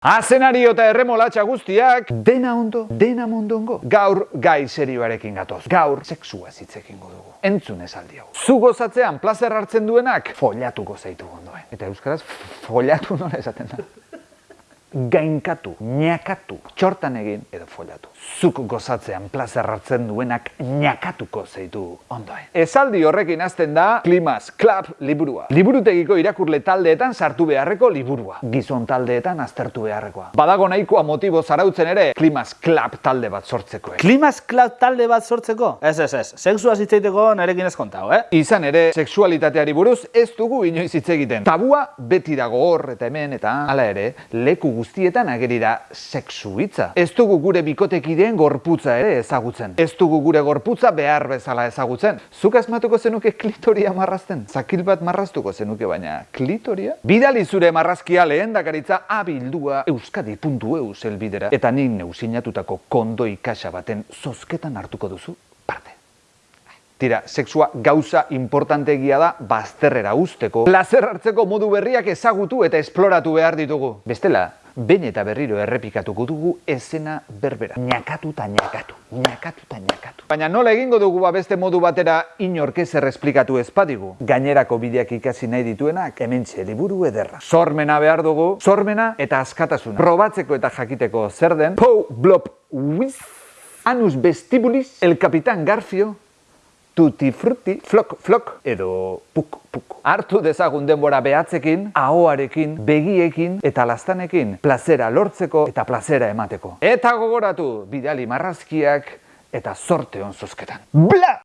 Azenario eta erremolatxa guztiak, dena ondo, dena mondongo. Gaur gai serioarekin gatoz. Gaur sexua zitzekin dugu. Entzun esaldi hau. Zu gozatzean plazer hartzen duenak, follatuko zaitu ondoen. Eta euskaraz, follatu nola esaten da. Gainkatu, ñakatu, txortan egin edo follatu. Zuk gozatzean plazer hartzen duenak ñakatuko zeitu ondoen. Esaldi horrekin hasten da Klimas Club liburua. Liburutegiko irakurle taldeetan sartu beharreko liburua. Gizon taldeetan aztertu beharrekoa. Badago nahikoa motibo zarautzen ere Klimas Club talde bat sortzeko. eh? Klimas Club talde bat sortzeko? Ez, ez, ez. Sexua zitzaiteko nerekin ez kontau, eh? Izan ere, sexualitateari buruz ez dugu inoiz hitz egiten. Tabua beti dago hor eta hemen eta hala ere, leku guztietan ageri da sexu hitza. Ez dugu gure bikotekideen gorputza ere ezagutzen. Ez dugu gure gorputza behar bezala ezagutzen. Zuk asmatuko zenuke klitoria marrazten? Zakil bat marraztuko zenuke baina klitoria? Bidali zure marrazkia lehendakaritza abildua euskadi.eu zelbidera eta nik neusinatutako kondoi kaxa baten zozketan hartuko duzu parte. Tira, sexua gauza importantegia da bazterrera usteko. Plazer hartzeko modu berriak ezagutu eta esploratu behar ditugu. Bestela, behin eta berriro errepikatuko dugu esena berbera. Ñakatu eta ñakatu, ñakatu eta ñakatu. Baina nola egingo dugu ba beste modu batera inork ez erresplikatu ez badigu. Gainerako bideak ikasi nahi dituenak hementxe liburu ederra. Sormena behar dugu, sormena eta askatasuna. Probatzeko eta jakiteko zer den, pou, blop, whiz, anus vestibulis, el capitán Garfio, tutti frutti, flok, flok, edo puk, puk. Hartu dezagun denbora behatzekin, ahoarekin, begiekin eta lastanekin, plazera lortzeko eta plazera emateko. Eta gogoratu, bidali marrazkiak eta zorte on zozketan. Bla!